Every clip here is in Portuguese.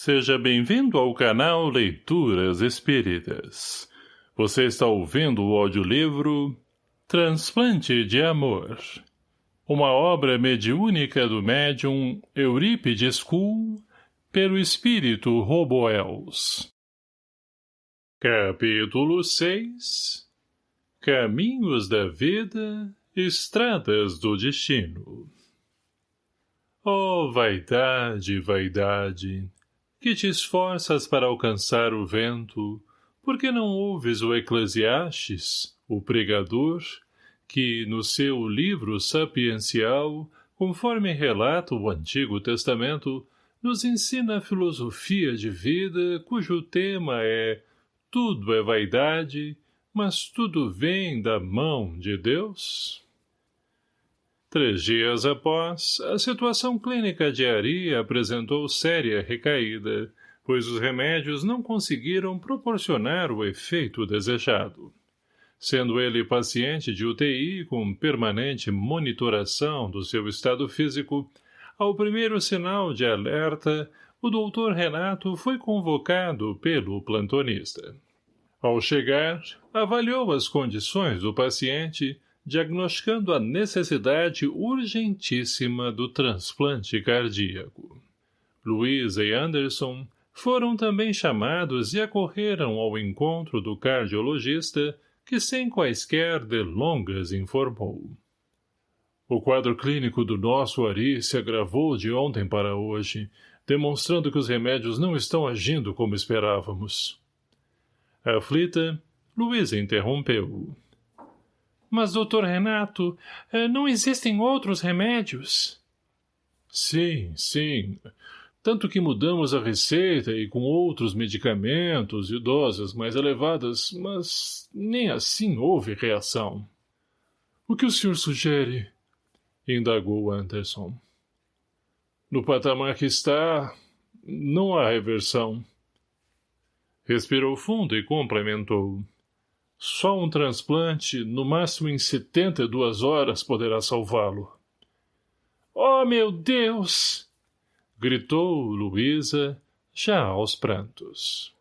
Seja bem-vindo ao canal Leituras Espíritas. Você está ouvindo o audiolivro Transplante de Amor. Uma obra mediúnica do médium Eurípides Kuhl pelo espírito Roboels. Capítulo 6 Caminhos da Vida, Estradas do Destino Oh, vaidade, vaidade! Que te esforças para alcançar o vento, porque não ouves o Eclesiastes, o pregador, que, no seu livro sapiencial, conforme relata o Antigo Testamento, nos ensina a filosofia de vida cujo tema é tudo é vaidade, mas tudo vem da mão de Deus? Três dias após, a situação clínica de Ari apresentou séria recaída, pois os remédios não conseguiram proporcionar o efeito desejado. Sendo ele paciente de UTI com permanente monitoração do seu estado físico, ao primeiro sinal de alerta, o doutor Renato foi convocado pelo plantonista. Ao chegar, avaliou as condições do paciente diagnosticando a necessidade urgentíssima do transplante cardíaco. Luiz e Anderson foram também chamados e acorreram ao encontro do cardiologista, que sem quaisquer delongas informou. O quadro clínico do nosso Ari se agravou de ontem para hoje, demonstrando que os remédios não estão agindo como esperávamos. Aflita, Luísa interrompeu. Mas, doutor Renato, eh, não existem outros remédios? Sim, sim. Tanto que mudamos a receita e com outros medicamentos e doses mais elevadas, mas nem assim houve reação. O que o senhor sugere? Indagou Anderson. No patamar que está, não há reversão. Respirou fundo e complementou. Só um transplante, no máximo em 72 horas, poderá salvá-lo. Oh, meu Deus! Gritou Luísa, já aos prantos.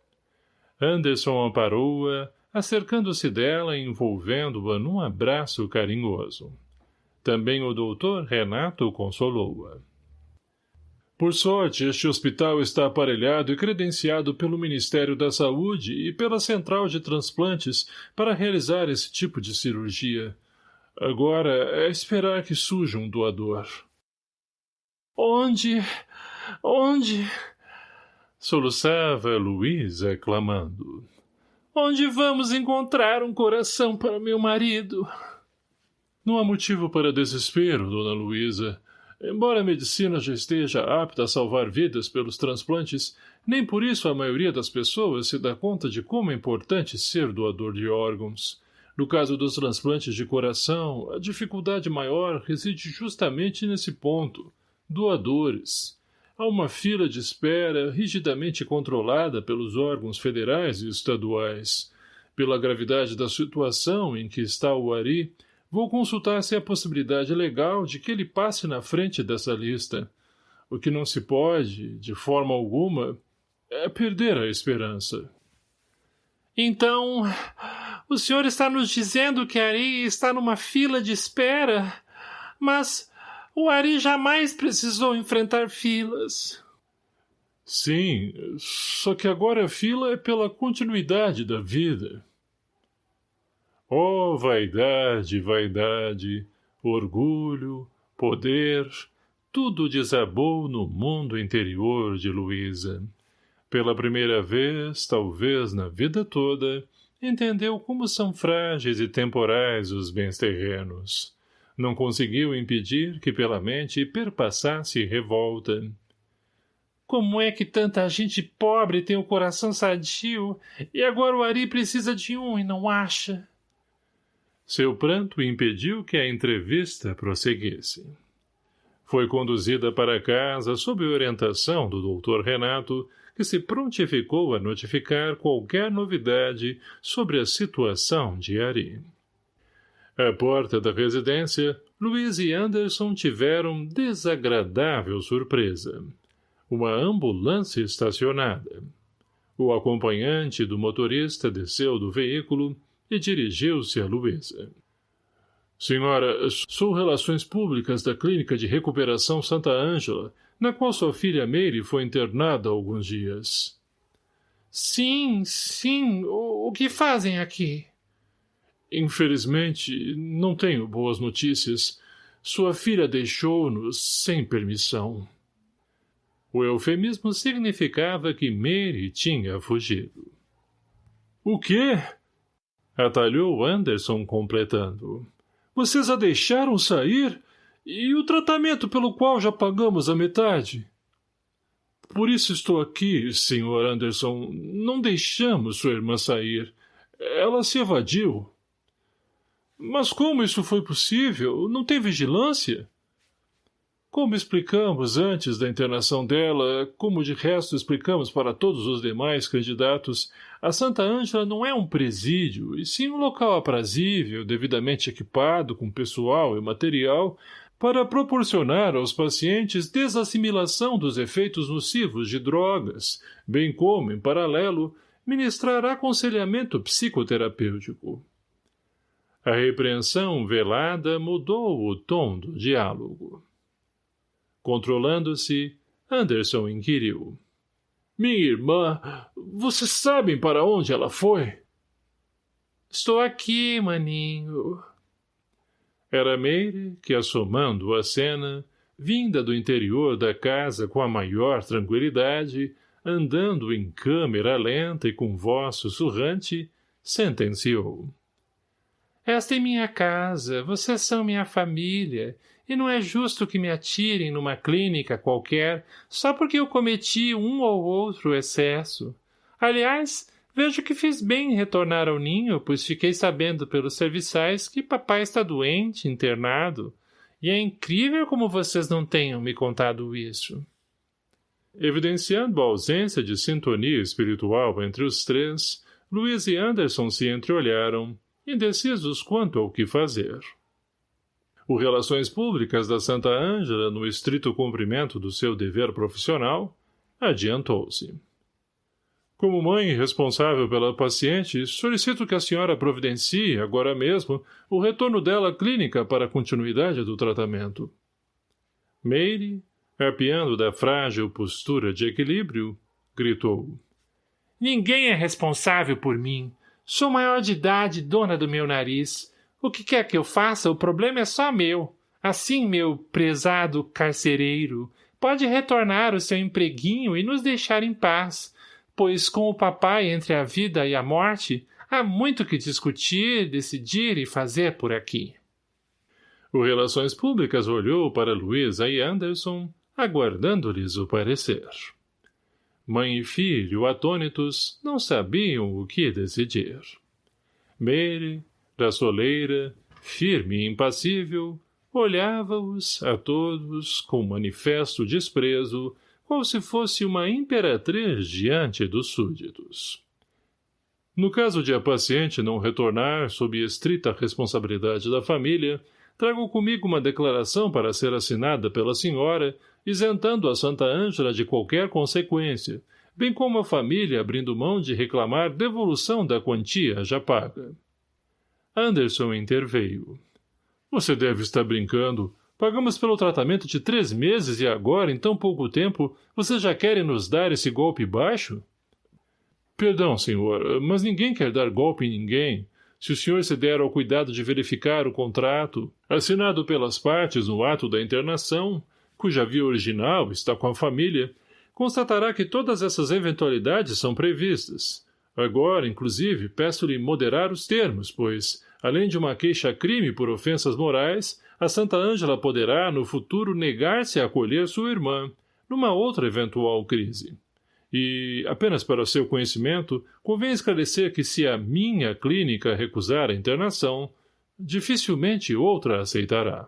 Anderson amparou-a, acercando-se dela e envolvendo-a num abraço carinhoso. Também o doutor Renato consolou-a. Por sorte, este hospital está aparelhado e credenciado pelo Ministério da Saúde e pela Central de Transplantes para realizar esse tipo de cirurgia. Agora é esperar que surja um doador. Onde? Onde? Soluçava Luísa, clamando. Onde vamos encontrar um coração para meu marido? Não há motivo para desespero, dona Luísa. Embora a medicina já esteja apta a salvar vidas pelos transplantes, nem por isso a maioria das pessoas se dá conta de como é importante ser doador de órgãos. No caso dos transplantes de coração, a dificuldade maior reside justamente nesse ponto. Doadores. Há uma fila de espera rigidamente controlada pelos órgãos federais e estaduais. Pela gravidade da situação em que está o Ari, Vou consultar se há possibilidade legal de que ele passe na frente dessa lista. O que não se pode, de forma alguma, é perder a esperança. Então, o senhor está nos dizendo que Ari está numa fila de espera, mas o Ari jamais precisou enfrentar filas. Sim, só que agora a fila é pela continuidade da vida. Oh, vaidade, vaidade, orgulho, poder, tudo desabou no mundo interior de Luísa. Pela primeira vez, talvez na vida toda, entendeu como são frágeis e temporais os bens terrenos. Não conseguiu impedir que pela mente perpassasse revolta. Como é que tanta gente pobre tem o coração sadio e agora o Ari precisa de um e não acha? Seu pranto impediu que a entrevista prosseguisse. Foi conduzida para casa sob orientação do doutor Renato, que se prontificou a notificar qualquer novidade sobre a situação de Ari. À porta da residência, Luiz e Anderson tiveram desagradável surpresa. uma ambulância estacionada. O acompanhante do motorista desceu do veículo e dirigiu-se a Luísa. Senhora, sou Relações Públicas da Clínica de Recuperação Santa Ângela, na qual sua filha Meire foi internada há alguns dias. Sim, sim. O, o que fazem aqui? Infelizmente, não tenho boas notícias. Sua filha deixou-nos sem permissão. O eufemismo significava que Mary tinha fugido. O quê? Atalhou Anderson completando. Vocês a deixaram sair? E o tratamento pelo qual já pagamos a metade? Por isso estou aqui, Sr. Anderson. Não deixamos sua irmã sair. Ela se evadiu. Mas como isso foi possível? Não tem vigilância? Como explicamos antes da internação dela, como de resto explicamos para todos os demais candidatos, a Santa Ângela não é um presídio, e sim um local aprazível, devidamente equipado com pessoal e material, para proporcionar aos pacientes desassimilação dos efeitos nocivos de drogas, bem como, em paralelo, ministrar aconselhamento psicoterapêutico. A repreensão velada mudou o tom do diálogo. Controlando-se, Anderson inquiriu. — Minha irmã, vocês sabem para onde ela foi? — Estou aqui, maninho. Era Meire que, assomando a cena, vinda do interior da casa com a maior tranquilidade, andando em câmera lenta e com voz sussurrante, sentenciou. Esta é minha casa, vocês são minha família, e não é justo que me atirem numa clínica qualquer só porque eu cometi um ou outro excesso. Aliás, vejo que fiz bem em retornar ao ninho, pois fiquei sabendo pelos serviçais que papai está doente, internado, e é incrível como vocês não tenham me contado isso. Evidenciando a ausência de sintonia espiritual entre os três, Luiz e Anderson se entreolharam, indecisos quanto ao que fazer. O Relações Públicas da Santa Ângela, no estrito cumprimento do seu dever profissional, adiantou-se. Como mãe responsável pela paciente, solicito que a senhora providencie, agora mesmo, o retorno dela à clínica para a continuidade do tratamento. Meire, apiando da frágil postura de equilíbrio, gritou. Ninguém é responsável por mim. Sou maior de idade, dona do meu nariz. O que quer que eu faça, o problema é só meu. Assim, meu prezado carcereiro, pode retornar o seu empreguinho e nos deixar em paz, pois com o papai entre a vida e a morte, há muito que discutir, decidir e fazer por aqui. O Relações Públicas olhou para Luísa e Anderson, aguardando-lhes o parecer. Mãe e filho, atônitos, não sabiam o que decidir. Meire, da soleira, firme e impassível, olhava-os, a todos, com manifesto desprezo, como se fosse uma imperatriz diante dos súditos. No caso de a paciente não retornar sob estrita responsabilidade da família, trago comigo uma declaração para ser assinada pela senhora, isentando a Santa Ângela de qualquer consequência, bem como a família abrindo mão de reclamar devolução da quantia já paga. Anderson interveio. Você deve estar brincando. Pagamos pelo tratamento de três meses e agora, em tão pouco tempo, vocês já querem nos dar esse golpe baixo? Perdão, senhor, mas ninguém quer dar golpe em ninguém. Se o senhor se der ao cuidado de verificar o contrato, assinado pelas partes no ato da internação, cuja via original está com a família, constatará que todas essas eventualidades são previstas. Agora, inclusive, peço-lhe moderar os termos, pois, além de uma queixa-crime por ofensas morais, a Santa Ângela poderá, no futuro, negar-se a acolher sua irmã, numa outra eventual crise. E, apenas para seu conhecimento, convém esclarecer que se a minha clínica recusar a internação, dificilmente outra aceitará.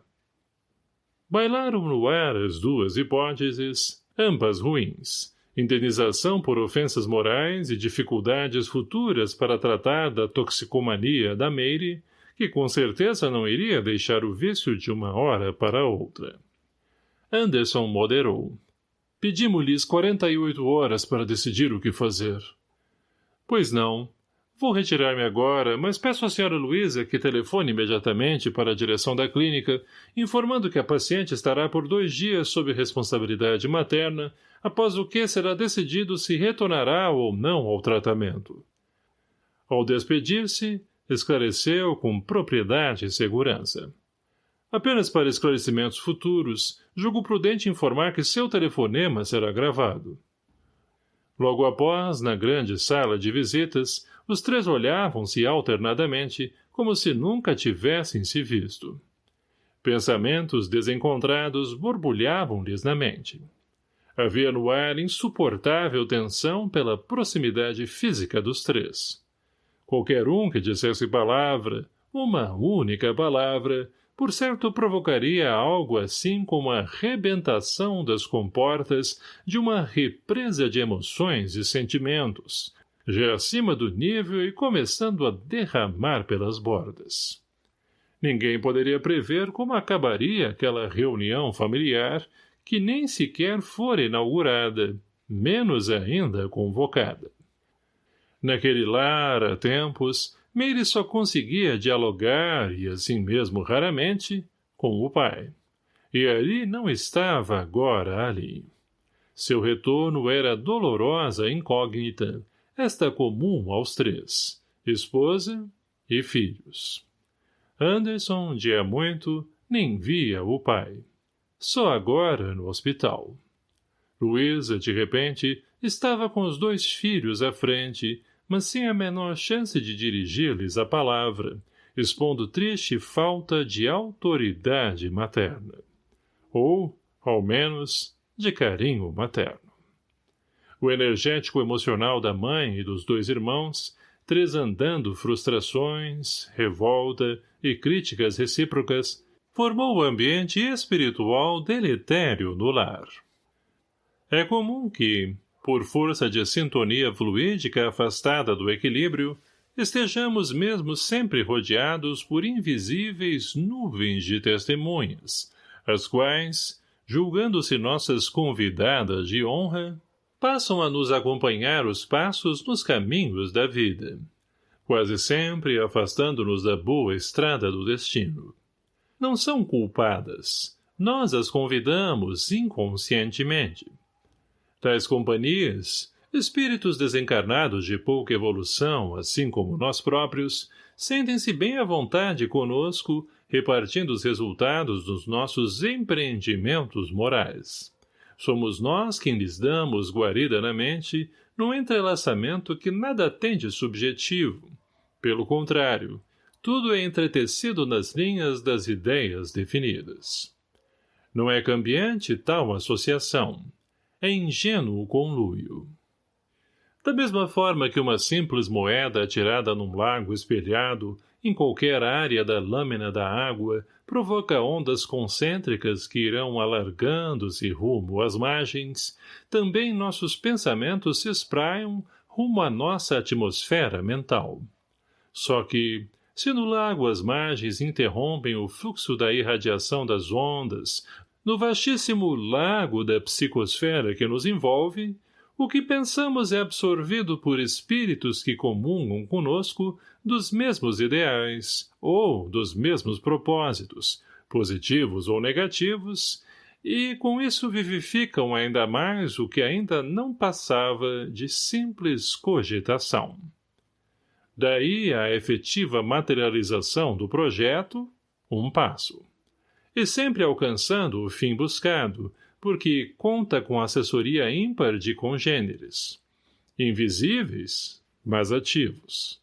Bailaram no ar as duas hipóteses, ambas ruins, indenização por ofensas morais e dificuldades futuras para tratar da toxicomania da Meire, que com certeza não iria deixar o vício de uma hora para outra. Anderson moderou. Pedimos-lhes quarenta e oito horas para decidir o que fazer. Pois não. Vou retirar-me agora, mas peço à senhora Luísa que telefone imediatamente para a direção da clínica, informando que a paciente estará por dois dias sob responsabilidade materna, após o que será decidido se retornará ou não ao tratamento. Ao despedir-se, esclareceu com propriedade e segurança. Apenas para esclarecimentos futuros, julgo prudente informar que seu telefonema será gravado. Logo após, na grande sala de visitas, os três olhavam-se alternadamente, como se nunca tivessem se visto. Pensamentos desencontrados borbulhavam-lhes na mente. Havia no ar insuportável tensão pela proximidade física dos três. Qualquer um que dissesse palavra, uma única palavra, por certo provocaria algo assim como a rebentação das comportas de uma represa de emoções e sentimentos, já acima do nível e começando a derramar pelas bordas. Ninguém poderia prever como acabaria aquela reunião familiar que nem sequer fora inaugurada, menos ainda convocada. Naquele lar, há tempos, Meire só conseguia dialogar, e assim mesmo raramente, com o pai. E ali não estava agora ali. Seu retorno era dolorosa incógnita, esta comum aos três, esposa e filhos. Anderson, dia muito, nem via o pai. Só agora no hospital. Luísa, de repente, estava com os dois filhos à frente, mas sem a menor chance de dirigir-lhes a palavra, expondo triste falta de autoridade materna. Ou, ao menos, de carinho materno. O energético emocional da mãe e dos dois irmãos, tresandando frustrações, revolta e críticas recíprocas, formou o ambiente espiritual deletério no lar. É comum que, por força de sintonia fluídica afastada do equilíbrio, estejamos mesmo sempre rodeados por invisíveis nuvens de testemunhas, as quais, julgando-se nossas convidadas de honra, passam a nos acompanhar os passos nos caminhos da vida, quase sempre afastando-nos da boa estrada do destino. Não são culpadas, nós as convidamos inconscientemente. Tais companhias, espíritos desencarnados de pouca evolução, assim como nós próprios, sentem-se bem à vontade conosco, repartindo os resultados dos nossos empreendimentos morais. Somos nós quem lhes damos guarida na mente, num entrelaçamento que nada tem de subjetivo. Pelo contrário, tudo é entretecido nas linhas das ideias definidas. Não é cambiante tal associação, é ingênuo conluio. Da mesma forma que uma simples moeda atirada num lago espelhado, em qualquer área da lâmina da água, provoca ondas concêntricas que irão alargando-se rumo às margens, também nossos pensamentos se espraiam rumo à nossa atmosfera mental. Só que, se no lago as margens interrompem o fluxo da irradiação das ondas, no vastíssimo lago da psicosfera que nos envolve, o que pensamos é absorvido por espíritos que comungam conosco dos mesmos ideais ou dos mesmos propósitos, positivos ou negativos, e com isso vivificam ainda mais o que ainda não passava de simples cogitação. Daí a efetiva materialização do projeto, um passo e sempre alcançando o fim buscado, porque conta com assessoria ímpar de congêneres. Invisíveis, mas ativos.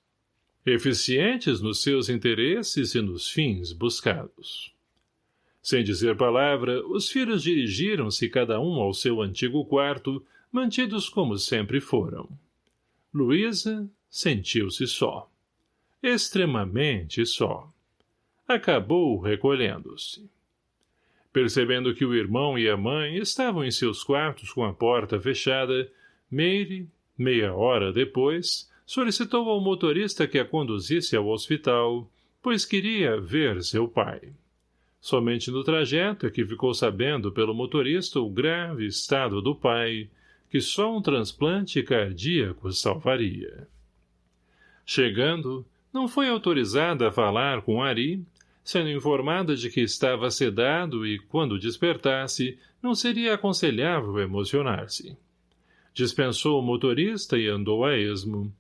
Eficientes nos seus interesses e nos fins buscados. Sem dizer palavra, os filhos dirigiram-se cada um ao seu antigo quarto, mantidos como sempre foram. Luísa sentiu-se só. Extremamente só. Acabou recolhendo-se. Percebendo que o irmão e a mãe estavam em seus quartos com a porta fechada, Meire, meia hora depois, solicitou ao motorista que a conduzisse ao hospital, pois queria ver seu pai. Somente no trajeto é que ficou sabendo pelo motorista o grave estado do pai, que só um transplante cardíaco salvaria. Chegando, não foi autorizada a falar com Ari, sendo informada de que estava sedado e, quando despertasse, não seria aconselhável emocionar-se. Dispensou o motorista e andou a esmo.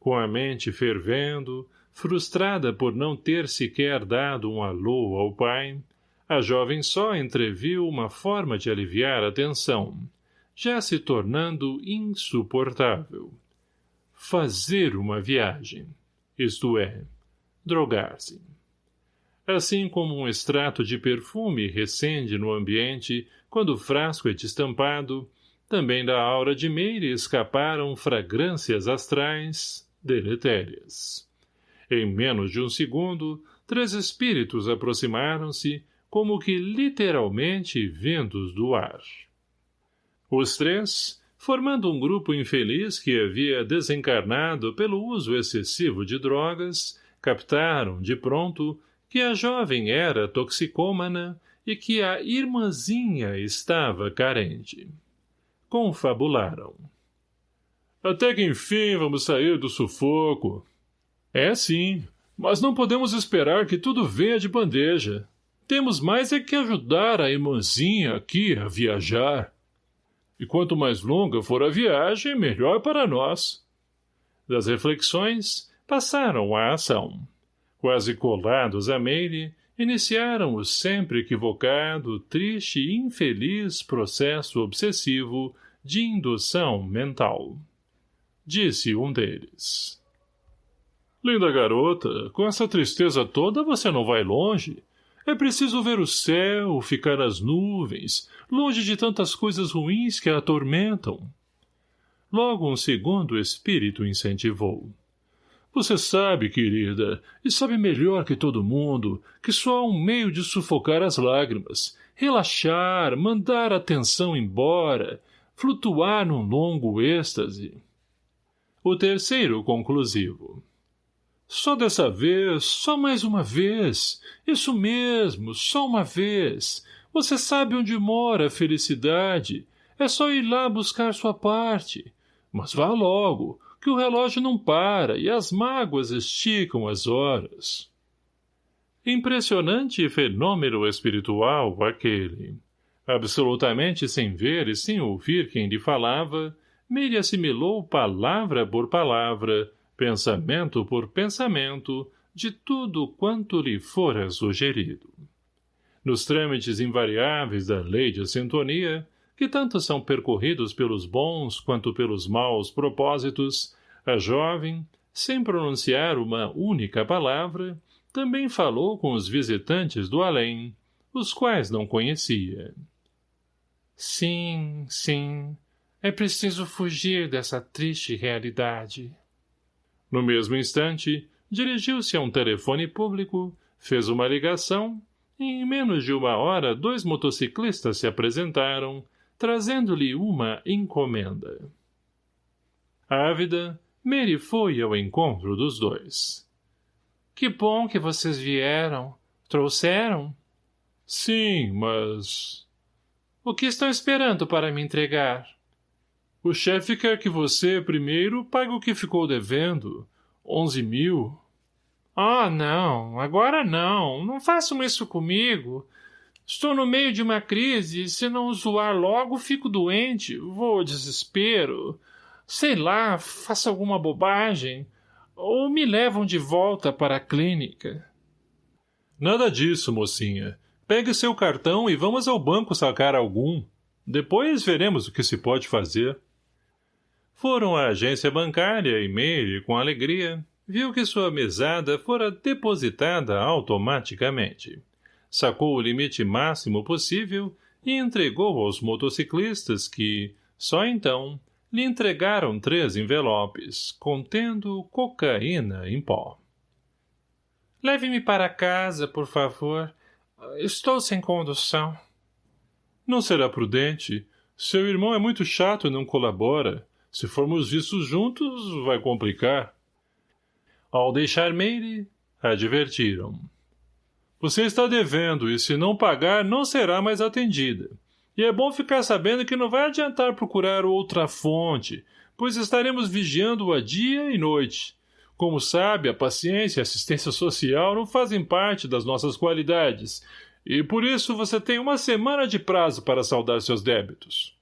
Com a mente fervendo, frustrada por não ter sequer dado um alô ao pai, a jovem só entreviu uma forma de aliviar a tensão, já se tornando insuportável. Fazer uma viagem, isto é, drogar-se. Assim como um extrato de perfume recende no ambiente quando o frasco é destampado, também da aura de Meire escaparam fragrâncias astrais deletérias. Em menos de um segundo, três espíritos aproximaram-se, como que literalmente vindos do ar. Os três, formando um grupo infeliz que havia desencarnado pelo uso excessivo de drogas, captaram, de pronto, que a jovem era toxicômana e que a irmãzinha estava carente. Confabularam. Até que enfim vamos sair do sufoco. É sim, mas não podemos esperar que tudo venha de bandeja. Temos mais é que ajudar a irmãzinha aqui a viajar. E quanto mais longa for a viagem, melhor para nós. Das reflexões, passaram à ação. Quase colados a Meire, iniciaram o sempre equivocado, triste e infeliz processo obsessivo de indução mental. Disse um deles. Linda garota, com essa tristeza toda você não vai longe. É preciso ver o céu, ficar nas nuvens, longe de tantas coisas ruins que a atormentam. Logo um segundo espírito incentivou. Você sabe, querida, e sabe melhor que todo mundo, que só há um meio de sufocar as lágrimas, relaxar, mandar a tensão embora, flutuar num longo êxtase. O terceiro conclusivo. Só dessa vez, só mais uma vez. Isso mesmo, só uma vez. Você sabe onde mora a felicidade. É só ir lá buscar sua parte. Mas vá logo, que o relógio não para e as mágoas esticam as horas. Impressionante fenômeno espiritual aquele. Absolutamente sem ver e sem ouvir quem lhe falava, Meire assimilou palavra por palavra, pensamento por pensamento, de tudo quanto lhe fora sugerido. Nos trâmites invariáveis da lei de sintonia, que tanto são percorridos pelos bons quanto pelos maus propósitos, a jovem, sem pronunciar uma única palavra, também falou com os visitantes do além, os quais não conhecia. Sim, sim, é preciso fugir dessa triste realidade. No mesmo instante, dirigiu-se a um telefone público, fez uma ligação, e em menos de uma hora dois motociclistas se apresentaram, trazendo-lhe uma encomenda. Ávida, Mary foi ao encontro dos dois. — Que bom que vocês vieram. Trouxeram? — Sim, mas... — O que estão esperando para me entregar? O chefe quer que você, primeiro, pague o que ficou devendo. Onze mil. Ah, não. Agora não. Não façam isso comigo. Estou no meio de uma crise se não zoar logo fico doente. Vou ao desespero. Sei lá, faça alguma bobagem. Ou me levam de volta para a clínica. Nada disso, mocinha. Pegue seu cartão e vamos ao banco sacar algum. Depois veremos o que se pode fazer. Foram à agência bancária e Meire, com alegria, viu que sua mesada fora depositada automaticamente. Sacou o limite máximo possível e entregou aos motociclistas que, só então, lhe entregaram três envelopes, contendo cocaína em pó. Leve-me para casa, por favor. Estou sem condução. Não será prudente. Seu irmão é muito chato e não colabora. Se formos vistos juntos, vai complicar. Ao deixar Meire, advertiram. Você está devendo e se não pagar não será mais atendida. E é bom ficar sabendo que não vai adiantar procurar outra fonte, pois estaremos vigiando-a dia e noite. Como sabe, a paciência e a assistência social não fazem parte das nossas qualidades, e por isso você tem uma semana de prazo para saldar seus débitos.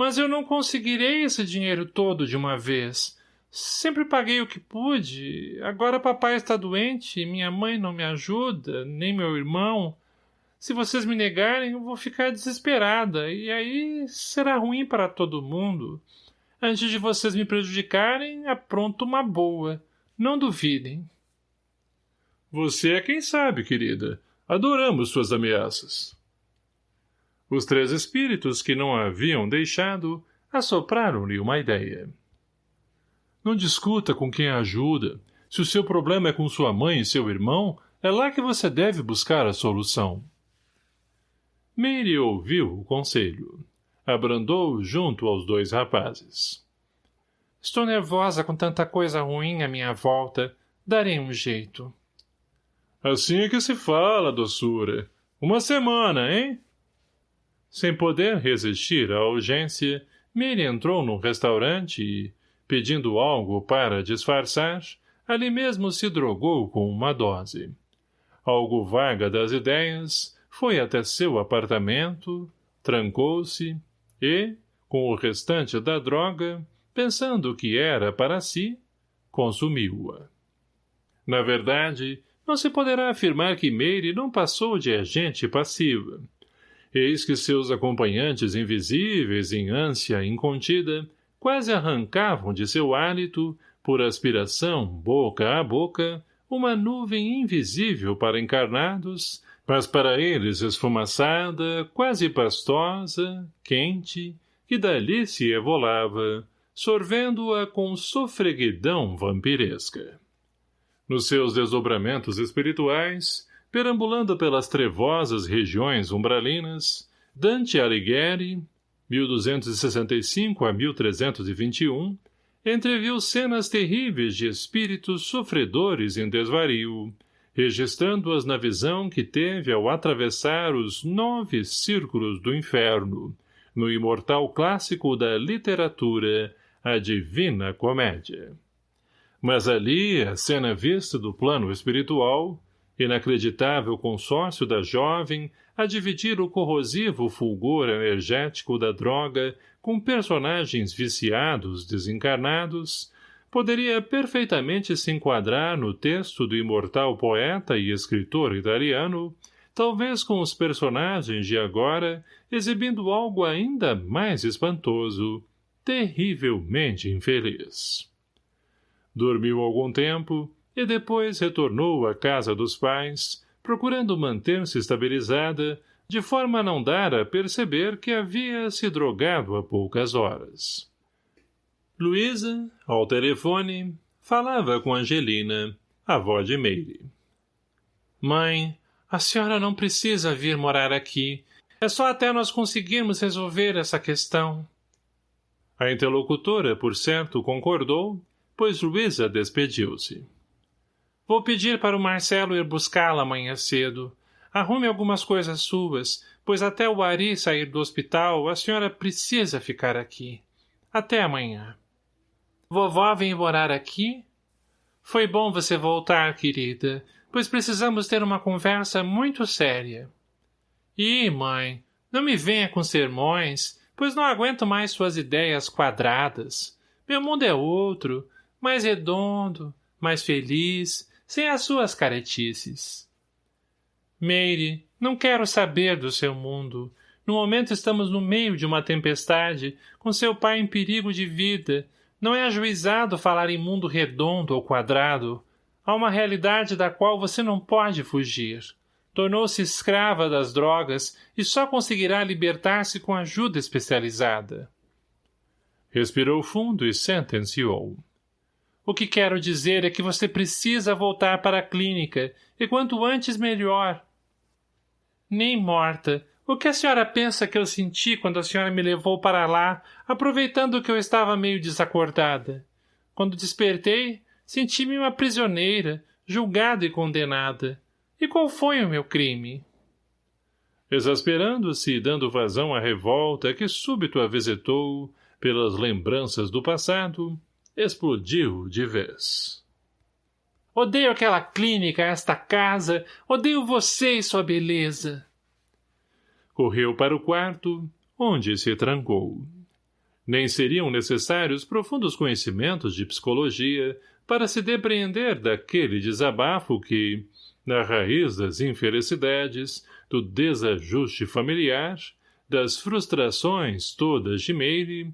Mas eu não conseguirei esse dinheiro todo de uma vez. Sempre paguei o que pude. Agora papai está doente e minha mãe não me ajuda, nem meu irmão. Se vocês me negarem, eu vou ficar desesperada, e aí será ruim para todo mundo. Antes de vocês me prejudicarem, apronto uma boa. Não duvidem. Você é quem sabe, querida. Adoramos suas ameaças. Os três espíritos que não a haviam deixado assopraram-lhe uma ideia. Não discuta com quem a ajuda. Se o seu problema é com sua mãe e seu irmão, é lá que você deve buscar a solução. Mary ouviu o conselho. Abrandou junto aos dois rapazes. Estou nervosa com tanta coisa ruim à minha volta. Darei um jeito. Assim é que se fala, doçura. Uma semana, hein? Sem poder resistir à urgência, Mary entrou num restaurante e, pedindo algo para disfarçar, ali mesmo se drogou com uma dose. Algo vaga das ideias, foi até seu apartamento, trancou-se e, com o restante da droga, pensando que era para si, consumiu-a. Na verdade, não se poderá afirmar que Meire não passou de agente passiva. Eis que seus acompanhantes invisíveis em ânsia incontida quase arrancavam de seu hálito, por aspiração boca a boca, uma nuvem invisível para encarnados, mas para eles esfumaçada, quase pastosa, quente, que dali se evolava, sorvendo-a com sofreguidão vampiresca. Nos seus desdobramentos espirituais, perambulando pelas trevosas regiões umbralinas, Dante Alighieri, 1265 a 1321, entreviu cenas terríveis de espíritos sofredores em desvario, registrando-as na visão que teve ao atravessar os nove círculos do inferno, no imortal clássico da literatura, a Divina Comédia. Mas ali, a cena vista do plano espiritual, inacreditável consórcio da jovem a dividir o corrosivo fulgor energético da droga com personagens viciados desencarnados, poderia perfeitamente se enquadrar no texto do imortal poeta e escritor italiano, talvez com os personagens de agora exibindo algo ainda mais espantoso, terrivelmente infeliz. Dormiu algum tempo e depois retornou à casa dos pais, procurando manter-se estabilizada, de forma a não dar a perceber que havia se drogado há poucas horas. Luísa, ao telefone, falava com Angelina, avó de Meire. Mãe, a senhora não precisa vir morar aqui. É só até nós conseguirmos resolver essa questão. A interlocutora, por certo, concordou, pois Luísa despediu-se. Vou pedir para o Marcelo ir buscá-la amanhã cedo. Arrume algumas coisas suas, pois até o Ari sair do hospital, a senhora precisa ficar aqui. Até amanhã. Vovó vem morar aqui? Foi bom você voltar, querida, pois precisamos ter uma conversa muito séria. Ih, mãe, não me venha com sermões, pois não aguento mais suas ideias quadradas. Meu mundo é outro, mais redondo, mais feliz, sem as suas caretices. Meire, não quero saber do seu mundo. No momento estamos no meio de uma tempestade, com seu pai em perigo de vida, não é ajuizado falar em mundo redondo ou quadrado. Há uma realidade da qual você não pode fugir. Tornou-se escrava das drogas e só conseguirá libertar-se com ajuda especializada. Respirou fundo e sentenciou. O que quero dizer é que você precisa voltar para a clínica, e quanto antes melhor. Nem morta, o que a senhora pensa que eu senti quando a senhora me levou para lá, aproveitando que eu estava meio desacordada? Quando despertei, senti-me uma prisioneira, julgada e condenada. E qual foi o meu crime? Exasperando-se e dando vazão à revolta que súbito a visitou pelas lembranças do passado, explodiu de vez. Odeio aquela clínica, esta casa, odeio você e sua beleza. Correu para o quarto, onde se trancou. Nem seriam necessários profundos conhecimentos de psicologia para se depreender daquele desabafo que, na raiz das infelicidades, do desajuste familiar, das frustrações todas de Meire,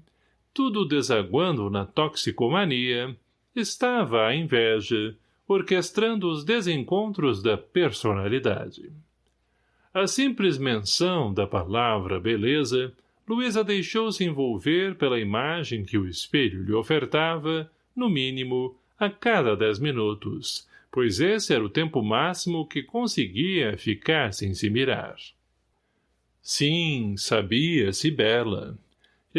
tudo desaguando na toxicomania, estava a inveja, orquestrando os desencontros da personalidade. A simples menção da palavra beleza, Luísa deixou-se envolver pela imagem que o espelho lhe ofertava, no mínimo, a cada dez minutos, pois esse era o tempo máximo que conseguia ficar sem se mirar. Sim, sabia-se bela.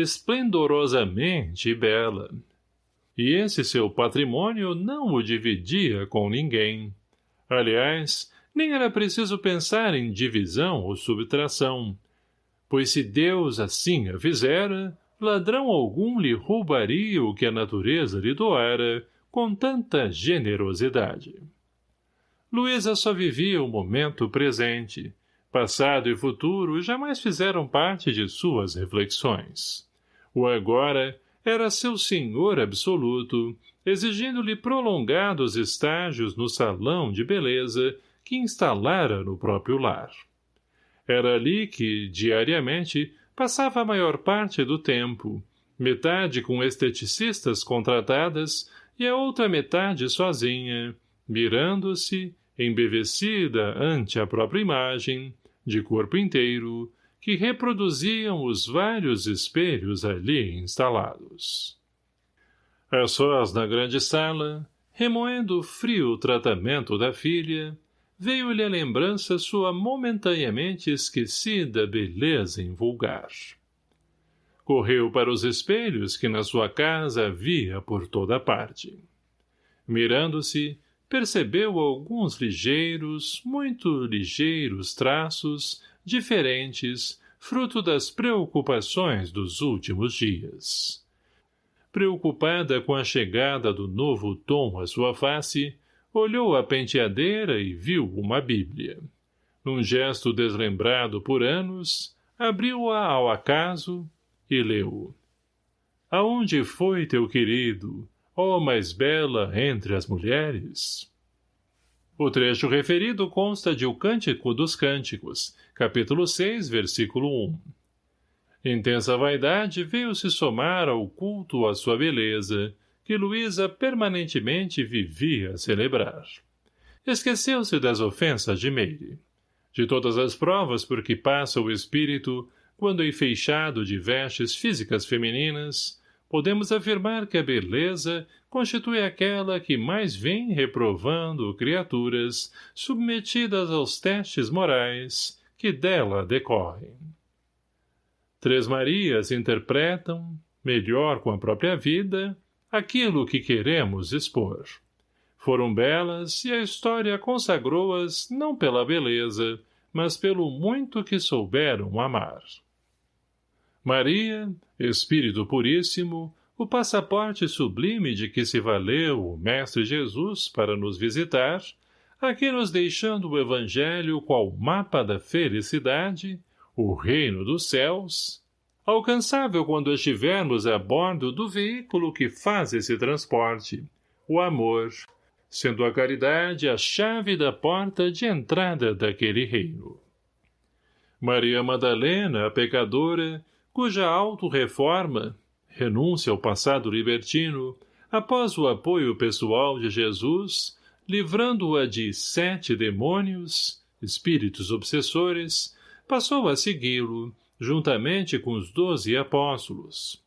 Esplendorosamente bela. E esse seu patrimônio não o dividia com ninguém. Aliás, nem era preciso pensar em divisão ou subtração, pois se Deus assim a fizera, ladrão algum lhe roubaria o que a natureza lhe doara, com tanta generosidade. Luísa só vivia o momento presente. Passado e futuro jamais fizeram parte de suas reflexões. O agora era seu senhor absoluto, exigindo-lhe prolongados estágios no salão de beleza que instalara no próprio lar. Era ali que, diariamente, passava a maior parte do tempo, metade com esteticistas contratadas e a outra metade sozinha, mirando-se, embevecida ante a própria imagem, de corpo inteiro, que reproduziam os vários espelhos ali instalados. A sós na grande sala, remoendo o frio tratamento da filha, veio-lhe a lembrança sua momentaneamente esquecida beleza invulgar correu para os espelhos que na sua casa havia por toda parte. Mirando-se, percebeu alguns ligeiros, muito ligeiros traços, diferentes, fruto das preocupações dos últimos dias. Preocupada com a chegada do novo tom à sua face, olhou a penteadeira e viu uma bíblia. Num gesto deslembrado por anos, abriu-a ao acaso e leu. Aonde foi teu querido, ó mais bela entre as mulheres? O trecho referido consta de O Cântico dos Cânticos, capítulo 6, versículo 1. Intensa vaidade veio se somar ao culto à sua beleza, que Luísa permanentemente vivia a celebrar. Esqueceu-se das ofensas de Meire. De todas as provas por que passa o espírito, quando enfeixado de vestes físicas femininas, podemos afirmar que a beleza constitui aquela que mais vem reprovando criaturas submetidas aos testes morais que dela decorrem. Três Marias interpretam, melhor com a própria vida, aquilo que queremos expor. Foram belas e a história consagrou-as não pela beleza, mas pelo muito que souberam amar. Maria, Espírito Puríssimo, o passaporte sublime de que se valeu o Mestre Jesus para nos visitar, aqui nos deixando o Evangelho qual mapa da felicidade, o reino dos céus, alcançável quando estivermos a bordo do veículo que faz esse transporte, o amor, sendo a caridade a chave da porta de entrada daquele reino. Maria Madalena, a pecadora, cuja auto-reforma, renúncia ao passado libertino, após o apoio pessoal de Jesus, livrando-a de sete demônios, espíritos obsessores, passou a segui-lo, juntamente com os doze apóstolos.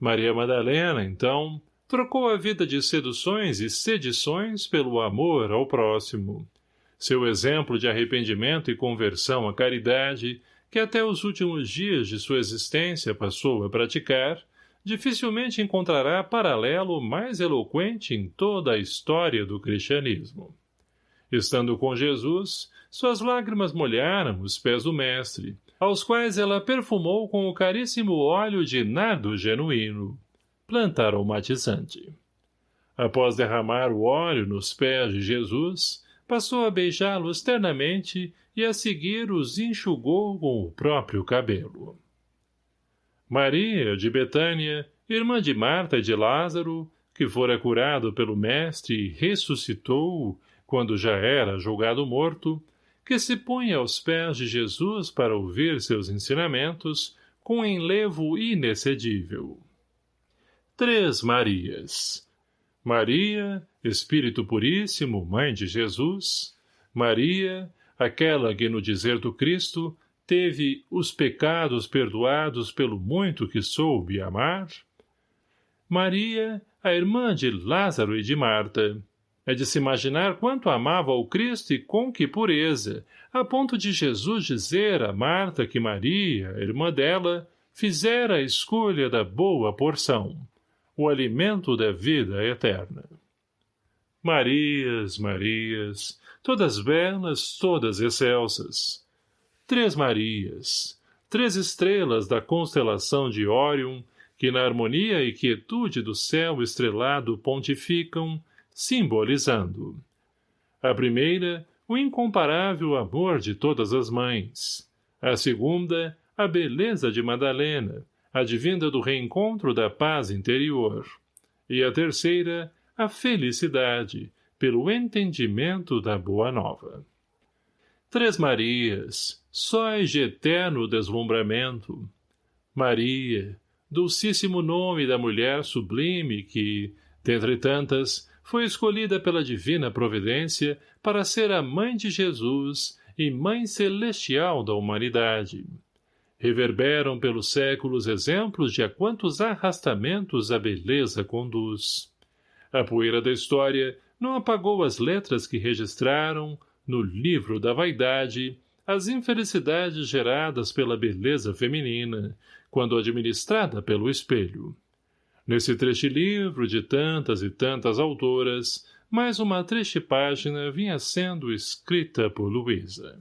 Maria Madalena, então, trocou a vida de seduções e sedições pelo amor ao próximo. Seu exemplo de arrependimento e conversão à caridade que até os últimos dias de sua existência passou a praticar, dificilmente encontrará paralelo mais eloquente em toda a história do cristianismo. Estando com Jesus, suas lágrimas molharam os pés do mestre, aos quais ela perfumou com o caríssimo óleo de nardo genuíno, planta aromatizante. Após derramar o óleo nos pés de Jesus, passou a beijá-los ternamente e a seguir os enxugou com o próprio cabelo. Maria, de Betânia, irmã de Marta e de Lázaro, que fora curado pelo mestre e ressuscitou, quando já era julgado morto, que se punha aos pés de Jesus para ouvir seus ensinamentos, com enlevo inexcedível. Três Marias. Maria, Espírito Puríssimo, Mãe de Jesus. Maria, aquela que no dizer do Cristo teve os pecados perdoados pelo muito que soube amar. Maria, a irmã de Lázaro e de Marta, é de se imaginar quanto amava o Cristo e com que pureza, a ponto de Jesus dizer a Marta que Maria, irmã dela, fizera a escolha da boa porção, o alimento da vida eterna. Marias, Marias, todas belas, todas excelsas. Três Marias, três estrelas da constelação de Órion, que na harmonia e quietude do céu estrelado pontificam, simbolizando. A primeira, o incomparável amor de todas as mães. A segunda, a beleza de Madalena, advinda do reencontro da paz interior. E a terceira, a felicidade, pelo entendimento da Boa Nova. Três Marias, sóis de eterno deslumbramento. Maria, dulcíssimo nome da mulher sublime que, dentre tantas, foi escolhida pela divina providência para ser a mãe de Jesus e mãe celestial da humanidade. Reverberam pelos séculos exemplos de a quantos arrastamentos a beleza conduz. A poeira da história não apagou as letras que registraram, no livro da vaidade, as infelicidades geradas pela beleza feminina, quando administrada pelo espelho. Nesse triste livro de tantas e tantas autoras, mais uma triste página vinha sendo escrita por Luísa.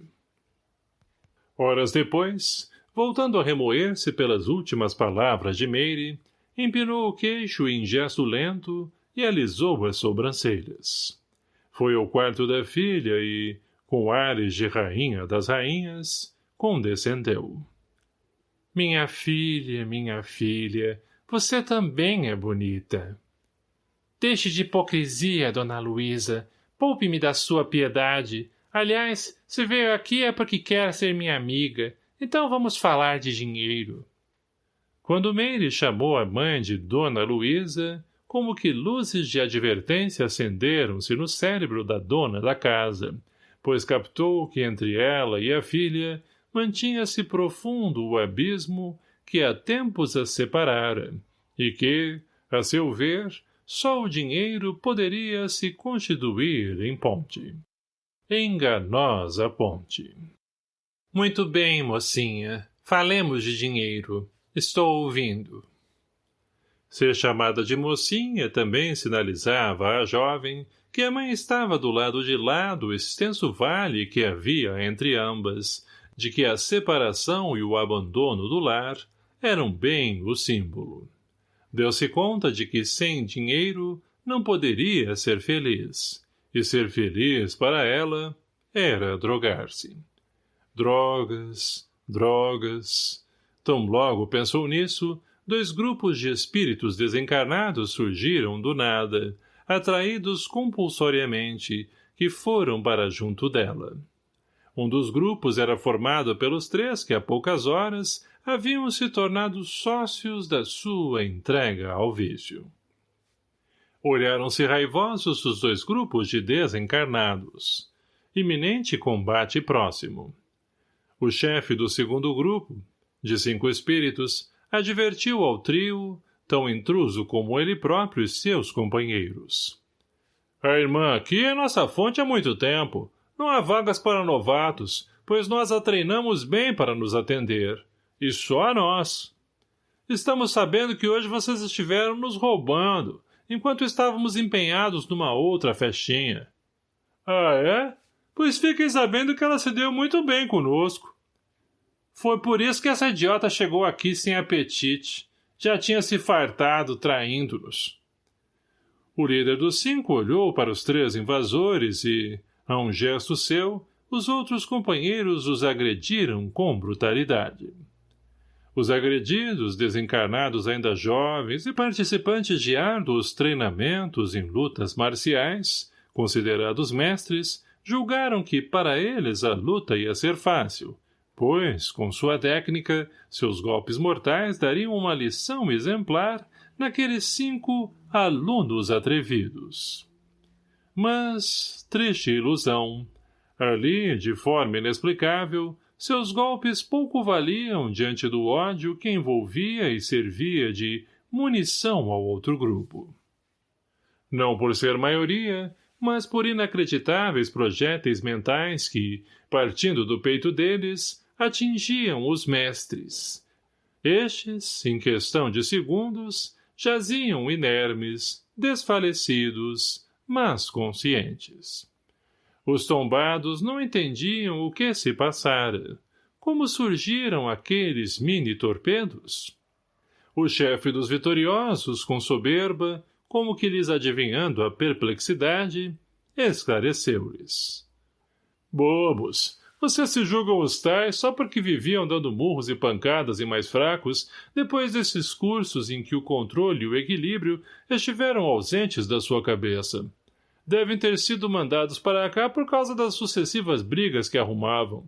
Horas depois, voltando a remoer-se pelas últimas palavras de Meire, empinou o queixo em gesto lento e alisou as sobrancelhas. Foi ao quarto da filha e, com ares de rainha das rainhas, condescendeu. Minha filha, minha filha, você também é bonita. Deixe de hipocrisia, dona Luísa. Poupe-me da sua piedade. Aliás, se veio aqui é porque quer ser minha amiga. Então vamos falar de dinheiro. Quando Meire chamou a mãe de Dona Luísa, como que luzes de advertência acenderam-se no cérebro da dona da casa, pois captou que entre ela e a filha mantinha-se profundo o abismo que há tempos as separara, e que, a seu ver, só o dinheiro poderia se constituir em ponte. Enganosa ponte. Muito bem, mocinha. Falemos de dinheiro. Estou ouvindo. Ser chamada de mocinha também sinalizava à jovem que a mãe estava do lado de lá do extenso vale que havia entre ambas, de que a separação e o abandono do lar eram bem o símbolo. Deu-se conta de que sem dinheiro não poderia ser feliz, e ser feliz para ela era drogar-se. Drogas, drogas... Tão logo pensou nisso, dois grupos de espíritos desencarnados surgiram do nada, atraídos compulsoriamente, que foram para junto dela. Um dos grupos era formado pelos três que há poucas horas haviam se tornado sócios da sua entrega ao vício. Olharam-se raivosos os dois grupos de desencarnados. Iminente combate próximo. O chefe do segundo grupo, de cinco espíritos, advertiu ao trio, tão intruso como ele próprio e seus companheiros. A irmã aqui é nossa fonte há muito tempo. Não há vagas para novatos, pois nós a treinamos bem para nos atender. E só a nós. Estamos sabendo que hoje vocês estiveram nos roubando, enquanto estávamos empenhados numa outra festinha. Ah, é? Pois fiquei sabendo que ela se deu muito bem conosco. Foi por isso que essa idiota chegou aqui sem apetite. Já tinha se fartado traindo-nos. O líder dos cinco olhou para os três invasores e, a um gesto seu, os outros companheiros os agrediram com brutalidade. Os agredidos, desencarnados ainda jovens e participantes de árduos treinamentos em lutas marciais, considerados mestres, julgaram que para eles a luta ia ser fácil, pois, com sua técnica, seus golpes mortais dariam uma lição exemplar naqueles cinco alunos atrevidos. Mas, triste ilusão, ali, de forma inexplicável, seus golpes pouco valiam diante do ódio que envolvia e servia de munição ao outro grupo. Não por ser maioria, mas por inacreditáveis projéteis mentais que, partindo do peito deles, atingiam os mestres. Estes, em questão de segundos, jaziam inermes, desfalecidos, mas conscientes. Os tombados não entendiam o que se passara. Como surgiram aqueles mini-torpedos? O chefe dos vitoriosos, com soberba, como que lhes adivinhando a perplexidade, esclareceu-lhes. Bobos, vocês se julgam os tais só porque viviam dando murros e pancadas em mais fracos depois desses cursos em que o controle e o equilíbrio estiveram ausentes da sua cabeça devem ter sido mandados para cá por causa das sucessivas brigas que arrumavam.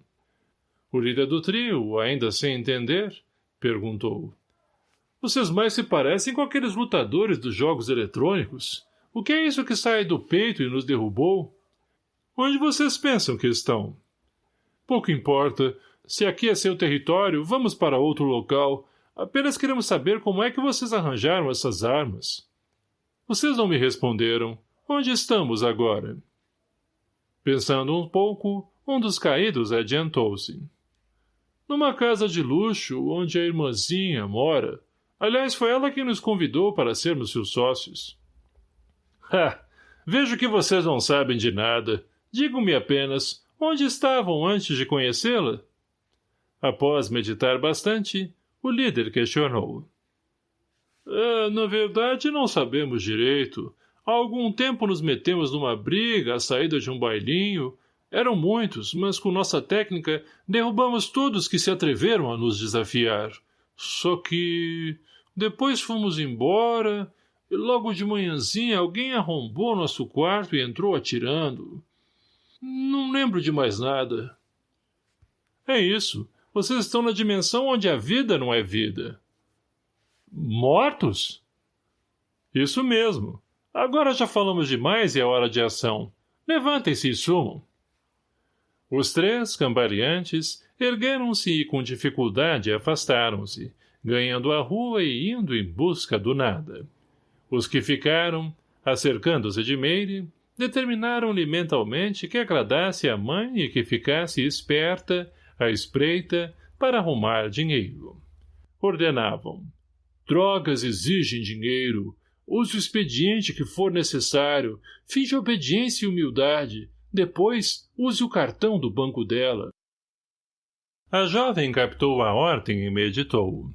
O líder do trio, ainda sem entender, perguntou. Vocês mais se parecem com aqueles lutadores dos jogos eletrônicos. O que é isso que sai do peito e nos derrubou? Onde vocês pensam que estão? Pouco importa. Se aqui é seu território, vamos para outro local. Apenas queremos saber como é que vocês arranjaram essas armas. Vocês não me responderam. Onde estamos agora? Pensando um pouco, um dos caídos adiantou-se. Numa casa de luxo, onde a irmãzinha mora. Aliás, foi ela quem nos convidou para sermos seus sócios. Ha! Vejo que vocês não sabem de nada. Digam-me apenas, onde estavam antes de conhecê-la? Após meditar bastante, o líder questionou. Ah, na verdade, não sabemos direito. Há algum tempo nos metemos numa briga à saída de um bailinho. Eram muitos, mas com nossa técnica derrubamos todos que se atreveram a nos desafiar. Só que... Depois fomos embora e logo de manhãzinha alguém arrombou nosso quarto e entrou atirando. Não lembro de mais nada. É isso. Vocês estão na dimensão onde a vida não é vida. Mortos? Isso mesmo. Agora já falamos demais e é hora de ação. Levantem-se e sumam. Os três, cambaleantes, ergueram-se e com dificuldade afastaram-se, ganhando a rua e indo em busca do nada. Os que ficaram, acercando-se de Meire, determinaram-lhe mentalmente que agradasse a mãe e que ficasse esperta, à espreita, para arrumar dinheiro. Ordenavam. Drogas exigem dinheiro, Use o expediente que for necessário. Finge obediência e humildade. Depois, use o cartão do banco dela. A jovem captou a ordem e meditou.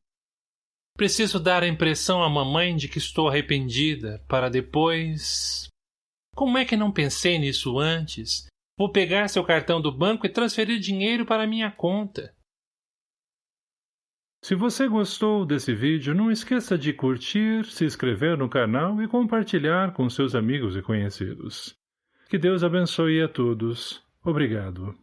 Preciso dar a impressão à mamãe de que estou arrependida, para depois... Como é que não pensei nisso antes? Vou pegar seu cartão do banco e transferir dinheiro para minha conta. Se você gostou desse vídeo, não esqueça de curtir, se inscrever no canal e compartilhar com seus amigos e conhecidos. Que Deus abençoe a todos. Obrigado.